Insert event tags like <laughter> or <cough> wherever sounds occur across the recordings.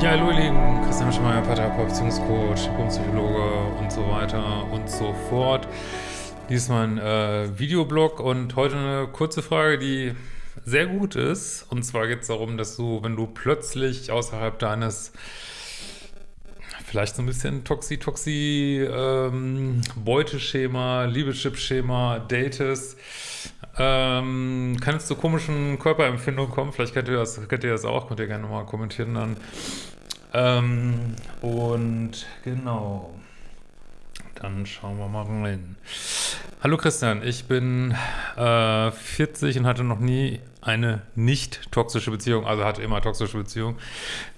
Ja, hallo ihr Lieben, Christian Schmeier, Paartherapeut, Beziehungscoach, Diplompsychologe und so weiter und so fort. Dies ist mein äh, Videoblog und heute eine kurze Frage, die sehr gut ist. Und zwar geht es darum, dass du, wenn du plötzlich außerhalb deines vielleicht so ein bisschen Toxi-Toxi ähm, Liebeschip-Schema datest, ähm, kann es zu komischen Körperempfindungen kommen. Vielleicht kennt ihr das, kennt ihr das auch, könnt ihr gerne mal kommentieren dann. Ähm, und genau. Dann schauen wir mal rein. Hallo Christian, ich bin äh, 40 und hatte noch nie eine nicht toxische Beziehung, also hatte immer toxische Beziehung.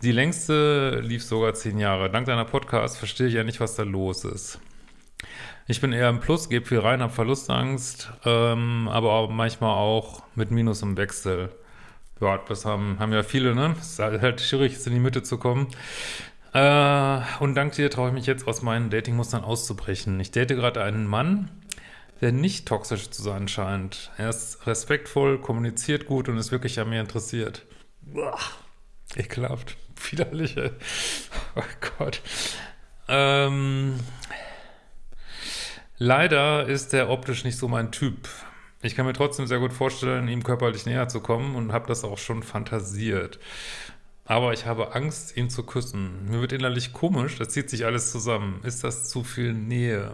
Die längste lief sogar zehn Jahre. Dank deiner Podcast verstehe ich ja nicht, was da los ist. Ich bin eher im Plus, gebe viel rein, habe Verlustangst, ähm, aber auch manchmal auch mit Minus im Wechsel. Ja, das haben, haben ja viele, ne? Es ist halt schwierig, jetzt in die Mitte zu kommen. Äh, und dank dir traue ich mich jetzt aus meinen Datingmustern auszubrechen. Ich date gerade einen Mann, der nicht toxisch zu sein scheint. Er ist respektvoll, kommuniziert gut und ist wirklich an mir interessiert. Boah, ekelhaft, <laughs> widerlich, ey. Oh Gott. Ähm, leider ist er optisch nicht so mein Typ. Ich kann mir trotzdem sehr gut vorstellen, ihm körperlich näher zu kommen und habe das auch schon fantasiert. Aber ich habe Angst, ihn zu küssen. Mir wird innerlich komisch, das zieht sich alles zusammen. Ist das zu viel Nähe?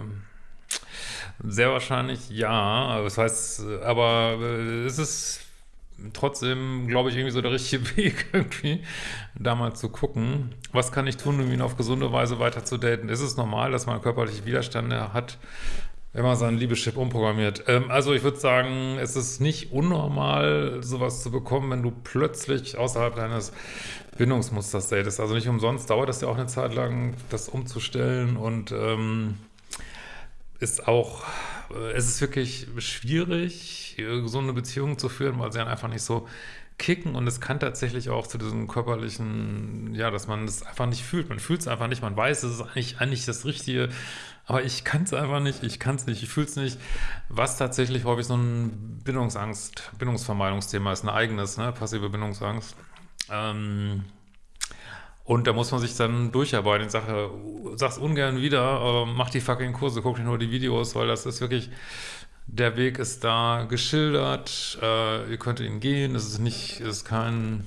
Sehr wahrscheinlich ja. Das heißt, aber äh, es ist trotzdem, glaube ich, irgendwie so der richtige <laughs> Weg, irgendwie, da mal zu gucken, was kann ich tun, um ihn auf gesunde Weise weiter zu daten. Ist es normal, dass man körperliche Widerstände hat, wenn man seinen Liebeschip umprogrammiert? Ähm, also ich würde sagen, es ist nicht unnormal, sowas zu bekommen, wenn du plötzlich außerhalb deines Bindungsmusters datest. Also nicht umsonst dauert das ja auch eine Zeit lang, das umzustellen und ähm, ist auch, es ist wirklich schwierig, so eine Beziehung zu führen, weil sie dann einfach nicht so kicken und es kann tatsächlich auch zu diesem körperlichen, ja, dass man es einfach nicht fühlt. Man fühlt es einfach nicht, man weiß, es ist eigentlich, eigentlich das Richtige, aber ich kann es einfach nicht, ich kann es nicht, ich fühle es nicht, was tatsächlich häufig so ein Bindungsangst, Bindungsvermeidungsthema ist, ein eigenes, ne, passive Bindungsangst. Ähm, und da muss man sich dann durcharbeiten. Ich sage, sag's ungern wieder, aber mach die fucking Kurse, guck nicht nur die Videos, weil das ist wirklich, der Weg ist da geschildert, äh, ihr könnt ihn gehen, es ist nicht, es ist kein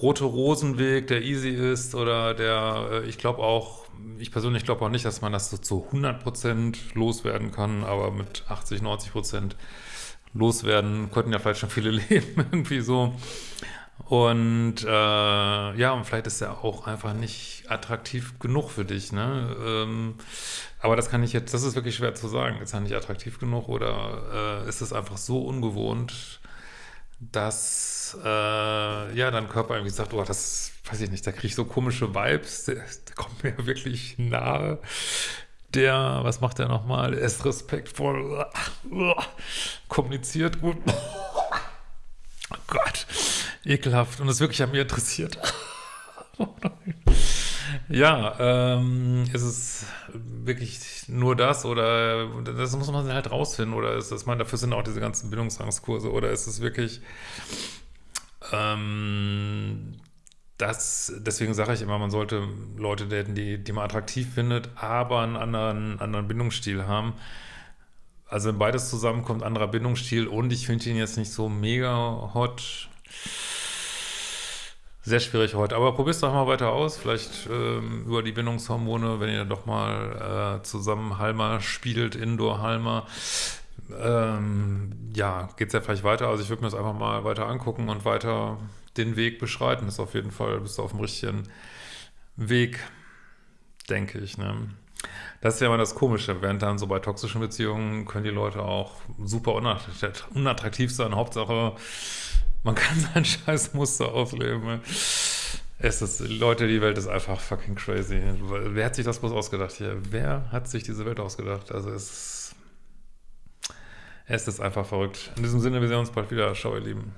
rote Rosenweg, der easy ist oder der, äh, ich glaube auch, ich persönlich glaube auch nicht, dass man das so zu 100% loswerden kann, aber mit 80, 90% loswerden könnten ja vielleicht schon viele <laughs> leben, irgendwie so. Und äh, ja, und vielleicht ist er auch einfach nicht attraktiv genug für dich, ne? Ähm, aber das kann ich jetzt, das ist wirklich schwer zu sagen. Ist er nicht attraktiv genug oder äh, ist es einfach so ungewohnt, dass äh, ja, dein Körper irgendwie sagt, oh, das weiß ich nicht, da kriege ich so komische Vibes, der, der kommt mir wirklich nahe. Der, was macht der nochmal? Er ist respektvoll, kommuniziert gut. Oh <laughs> Gott ekelhaft und es wirklich an mir interessiert. <laughs> ja, ähm, ist es wirklich nur das oder das muss man halt rausfinden oder ist das, man, dafür sind auch diese ganzen Bildungsangstkurse oder ist es wirklich ähm, das, deswegen sage ich immer, man sollte Leute daten, die, die man attraktiv findet, aber einen anderen, anderen Bindungsstil haben. Also wenn beides zusammenkommt, anderer Bindungsstil und ich finde ihn jetzt nicht so mega hot, sehr schwierig heute, aber probier's doch mal weiter aus, vielleicht ähm, über die Bindungshormone, wenn ihr doch mal äh, zusammen Halma spielt, Indoor-Halma, ähm, ja, geht's ja vielleicht weiter, also ich würde mir das einfach mal weiter angucken und weiter den Weg beschreiten, das ist auf jeden Fall, bist du auf dem richtigen Weg, denke ich, ne? Das ist ja immer das Komische, während dann so bei toxischen Beziehungen können die Leute auch super unattraktiv sein, Hauptsache man kann <laughs> sein scheiß Muster ausleben. Ne? Es ist, Leute, die Welt ist einfach fucking crazy. Wer hat sich das bloß ausgedacht hier? Wer hat sich diese Welt ausgedacht? Also es ist, es ist einfach verrückt. In diesem Sinne, wir sehen uns bald wieder. Ciao, ihr Lieben.